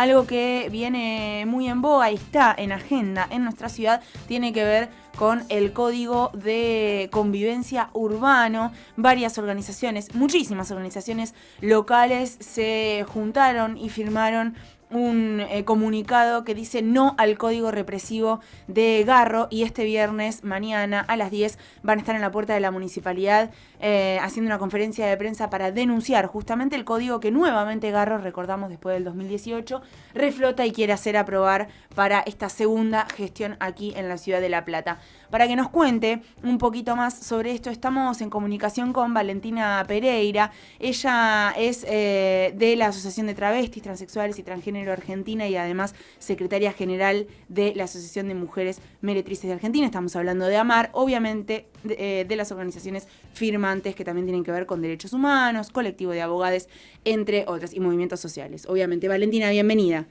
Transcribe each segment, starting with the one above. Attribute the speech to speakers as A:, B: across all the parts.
A: algo que viene muy en boga y está en agenda en nuestra ciudad tiene que ver con el Código de Convivencia Urbano. Varias organizaciones, muchísimas organizaciones locales se juntaron y firmaron un eh, comunicado que dice no al código represivo de Garro y este viernes, mañana a las 10, van a estar en la puerta de la municipalidad eh, haciendo una conferencia de prensa para denunciar justamente el código que nuevamente Garro, recordamos después del 2018, reflota y quiere hacer aprobar para esta segunda gestión aquí en la ciudad de La Plata. Para que nos cuente un poquito más sobre esto, estamos en comunicación con Valentina Pereira. Ella es eh, de la Asociación de Travestis, Transexuales y Transgénero Argentina y además secretaria general de la Asociación de Mujeres Meretrices de Argentina. Estamos hablando de AMAR, obviamente de, eh, las organizaciones firmantes que también tienen que ver con derechos humanos, colectivo de abogados, entre otras, y movimientos sociales. Obviamente, Valentina, bienvenida.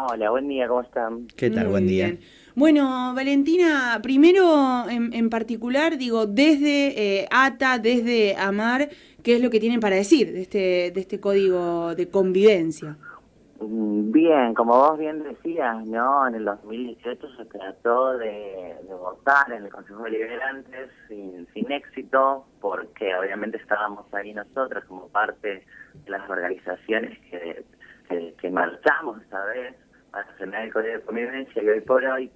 B: Hola, buen día, ¿cómo están?
C: ¿Qué tal? buen día.
A: Bueno, Valentina, primero en, particular, digo, desde eh, ATA, desde AMAR, ¿qué es lo que tienen para decir de este, de este código de convivencia?
B: Mm, bien, como vos bien decías, ¿no? En el 2018 se trató de, votar en el Consejo de Liberantes sin, sin éxito, porque obviamente estábamos ahí nosotros como parte de las organizaciones que, que, que marchamos esta vez para frenar el Código de Convivencia y hoy por hoy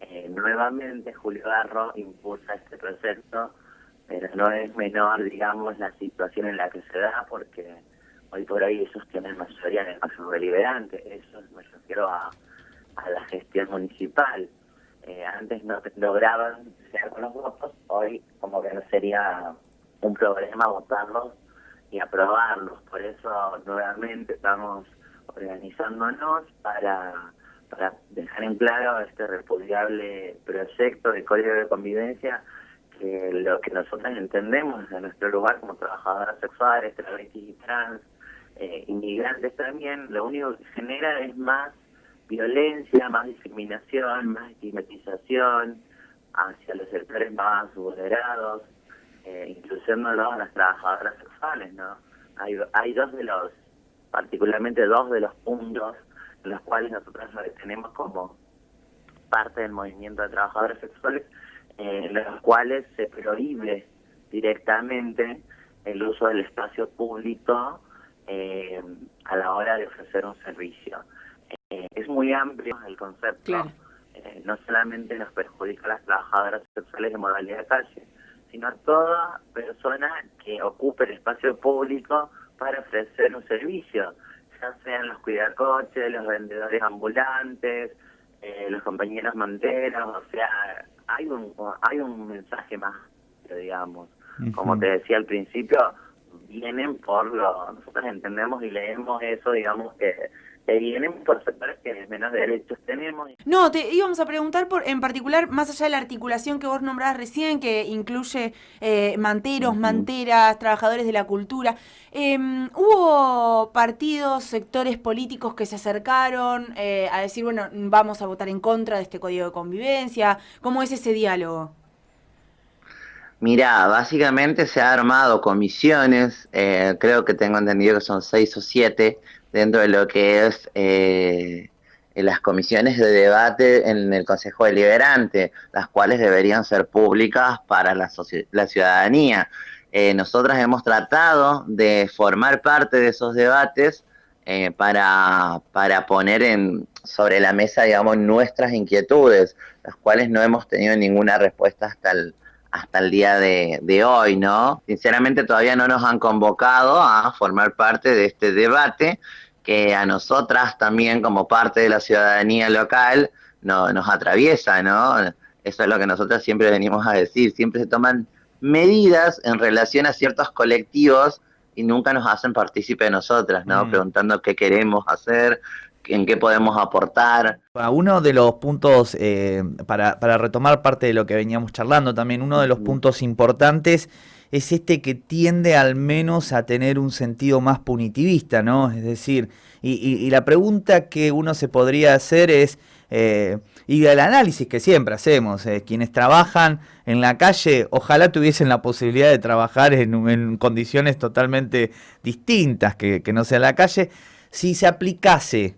B: eh, nuevamente Julio Garro impulsa este proceso, pero no es menor, digamos, la situación en la que se da, porque hoy por hoy ellos tienen mayoría en el máximo deliberante. Eso me refiero a, a la gestión municipal. Eh, antes no lograban ser con los votos, hoy como que no sería un problema votarlos y aprobarlos. Por eso nuevamente estamos organizándonos para para dejar en claro este repudiable proyecto de código de convivencia que lo que nosotros entendemos desde nuestro lugar como trabajadoras sexuales, travestis y trans, eh, inmigrantes también, lo único que genera es más violencia, más discriminación, más estigmatización hacia los sectores más vulnerados, eh, incluyendo a las trabajadoras sexuales, ¿no? Hay, hay dos de los, particularmente dos de los puntos los cuales nosotros tenemos como parte del movimiento de trabajadores sexuales, eh, en los cuales se prohíbe directamente el uso del espacio público eh, a la hora de ofrecer un servicio. Eh, es muy amplio el concepto, no solamente nos perjudica a las trabajadoras sexuales de modalidad de calle, sino a toda persona que ocupe el espacio público para ofrecer un servicio ya sean los cuidacoches, los vendedores ambulantes, eh, los compañeros manteros, o sea, hay un, hay un mensaje más, digamos. Como te decía al principio, vienen por lo, nosotros entendemos y leemos eso, digamos, que que vienen por sectores que menos derechos tenemos.
A: No, te íbamos a preguntar por, en particular, más allá de la articulación que vos nombrás recién, que incluye eh, manteros, manteras, trabajadores de la cultura, em, ¿hubo partidos, sectores políticos que se acercaron eh, a decir, bueno, vamos a votar en contra de este código de convivencia? ¿Cómo es ese diálogo?
B: Mira, básicamente se han armado comisiones, eh, creo que tengo entendido que son seis o siete, dentro de lo que es eh, las comisiones de debate en el Consejo Deliberante, las cuales deberían ser públicas para la, la ciudadanía. Eh, nosotras hemos tratado de formar parte de esos debates eh, para, para poner en, sobre la mesa, digamos, nuestras inquietudes, las cuales no hemos tenido ninguna respuesta hasta el, hasta el día de, de, hoy, ¿no? Sinceramente todavía no nos han convocado a formar parte de este debate que a nosotras también como parte de la ciudadanía local no, nos atraviesa, ¿no? Eso es lo que nosotros siempre venimos a decir, siempre se toman medidas en relación a ciertos colectivos y nunca nos hacen partícipe de nosotras, ¿no? Mm. Preguntando qué queremos hacer, en qué podemos aportar.
C: Uno de los puntos, eh, para, para, retomar parte de lo que veníamos charlando también, uno de los puntos importantes es este que tiende al menos a tener un sentido más punitivista, ¿no? Es decir, y, la pregunta que uno se podría hacer es, eh, y el análisis que siempre hacemos, eh, quienes trabajan en la calle, ojalá tuviesen la posibilidad de trabajar en, condiciones totalmente distintas que, que no sea la calle, si se aplicase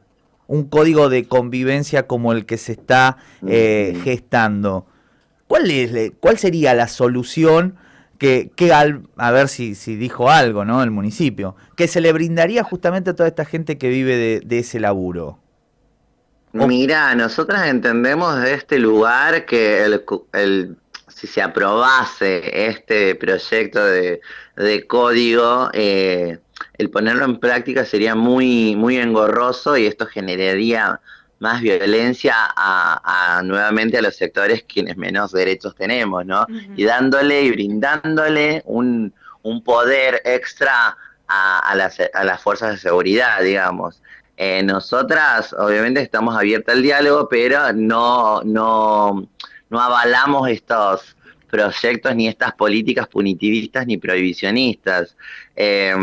C: un código de convivencia como el que se está eh, gestando. ¿Cuál, es, ¿Cuál sería la solución que, que al, a ver si, si dijo algo, ¿no? El municipio, que se le brindaría justamente a toda esta gente que vive de, ese laburo?
B: Mira, nosotras entendemos de este lugar que el, el si se aprobase este proyecto de, de código, eh, el ponerlo en práctica sería muy, muy engorroso y esto generaría más violencia a, nuevamente a los sectores quienes menos derechos tenemos, ¿no? Y dándole y brindándole un, un poder extra a, las, a, las, fuerzas de seguridad, digamos. Eh, nosotras, obviamente, estamos abiertas al diálogo, pero no, no, no avalamos estos proyectos ni estas políticas punitivistas ni prohibicionistas. Eh,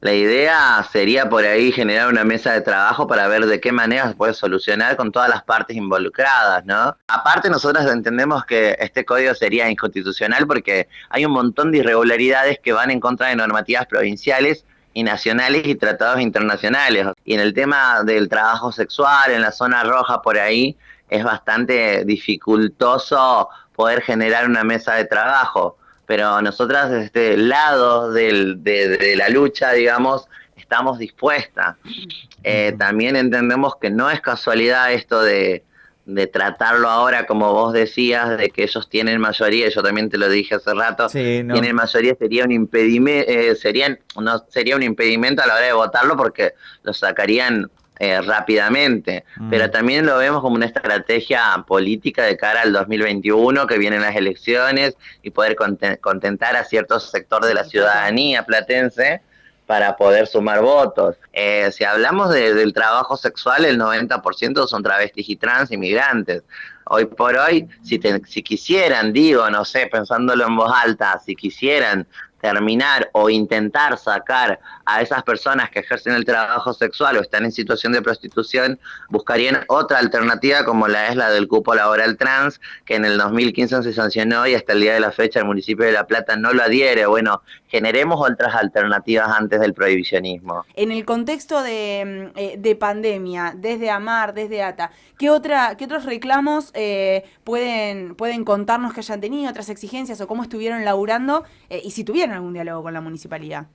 B: la idea sería por ahí generar una mesa de trabajo para ver de qué manera se puede solucionar con todas las partes involucradas, ¿no? Aparte nosotros entendemos que este código sería inconstitucional porque hay un montón de irregularidades que van en contra de normativas provinciales y nacionales y tratados internacionales. Y en el tema del trabajo sexual, en la zona roja por ahí, es bastante dificultoso poder generar una mesa de trabajo pero nosotras desde este lado del, de, la lucha, digamos, estamos dispuestas. Eh, también entendemos que no es casualidad esto de, tratarlo ahora, como vos decías, de que ellos tienen mayoría, yo también te lo dije hace rato, tienen mayoría, sería un impedimento, eh, serían, no, sería un impedimento a la hora de votarlo porque lo sacarían eh, rápidamente, mm. pero también lo vemos como una estrategia política de cara al 2021, que vienen las elecciones y poder contentar a cierto sector de la ciudadanía platense para poder sumar votos. Eh, si hablamos del trabajo sexual, el 90% son travestis y trans inmigrantes. Hoy por hoy, si, si quisieran, digo, no sé, pensándolo en voz alta, si quisieran terminar o intentar sacar a esas personas que ejercen el trabajo sexual o están en situación de prostitución, buscarían otra alternativa como la es la del cupo laboral trans, que en el 2015 se sancionó y hasta el día de la fecha el municipio de La Plata no lo adhiere. Bueno, generemos otras alternativas antes del prohibicionismo.
A: En el contexto de, mm, eh, pandemia, desde AMAR, desde ATA, ¿qué, otra, qué otros reclamos eh, pueden, pueden contarnos que hayan tenido, otras exigencias o cómo estuvieron laburando eh, y si tuvieron algún diálogo con la municipalidad?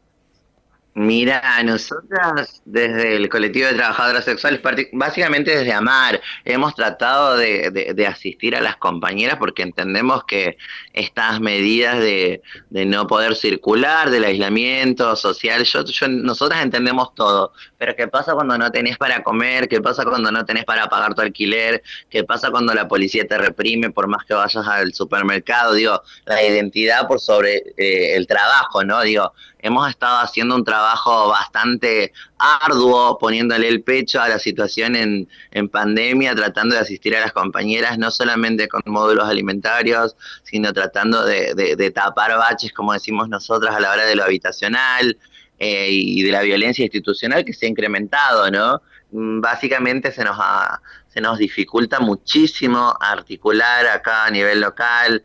B: Mira, nosotras desde el colectivo de trabajadoras sexuales, básicamente desde Amar, hemos tratado de, asistir a las compañeras porque entendemos que estas medidas de, no poder circular, del aislamiento social, yo, nosotras entendemos todo, pero ¿qué pasa cuando no tenés para comer? ¿Qué pasa cuando no tenés para pagar tu alquiler? ¿Qué pasa cuando la policía te reprime por más que vayas al supermercado? Digo, la identidad por sobre eh, el trabajo, ¿no? Digo, hemos estado haciendo un trabajo bastante arduo, poniéndole el pecho a la situación en, pandemia, tratando de asistir a las compañeras, no solamente con módulos alimentarios, sino tratando de, de, tapar baches, como decimos nosotras, a la hora de lo habitacional eh, y de la violencia institucional que se ha incrementado, ¿no? Mm, básicamente se nos ha, se nos dificulta muchísimo articular acá a nivel local,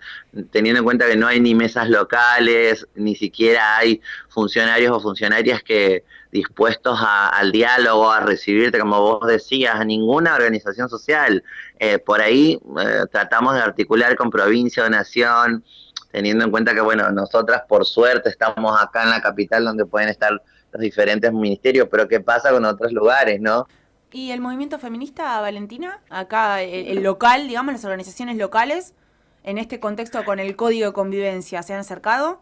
B: teniendo en cuenta que no hay ni mesas locales, ni siquiera hay funcionarios o funcionarias que dispuestos al diálogo, a recibirte, como vos decías, a ninguna organización social. Eh, por ahí eh, tratamos de articular con provincia o nación, teniendo en cuenta que, bueno, nosotras por suerte estamos acá en la capital donde pueden estar los diferentes ministerios, pero ¿qué pasa con otros lugares, no?
A: ¿Y el movimiento feminista, Valentina? Acá, el, local, digamos, las organizaciones locales, en este contexto con el código de convivencia, ¿se han acercado?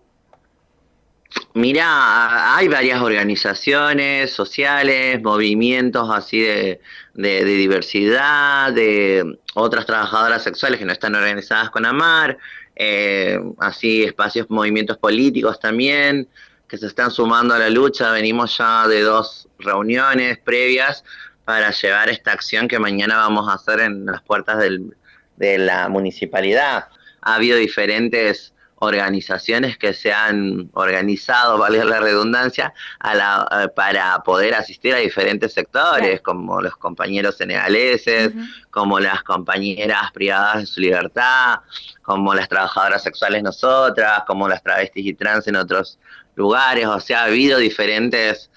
B: Mira, hay varias organizaciones sociales, movimientos así de, diversidad, de otras trabajadoras sexuales que no están organizadas con AMAR, eh, así espacios, movimientos políticos también, que se están sumando a la lucha. Venimos ya de dos reuniones previas para llevar esta acción que mañana vamos a hacer en las puertas de la municipalidad. Ha habido diferentes organizaciones que se han organizado, vale la redundancia, a para poder asistir a diferentes sectores, como los compañeros senegaleses, como las compañeras privadas de su libertad, como las trabajadoras sexuales nosotras, como las travestis y trans en otros lugares, o sea, ha habido diferentes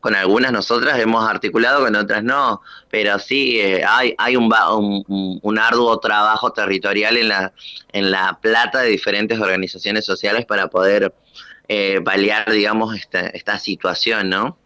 B: con algunas nosotras hemos articulado, con otras no, pero sí eh, hay, hay un, un, arduo trabajo territorial en la, en la plata de diferentes organizaciones sociales para poder eh, paliar, digamos, esta, esta situación, ¿no?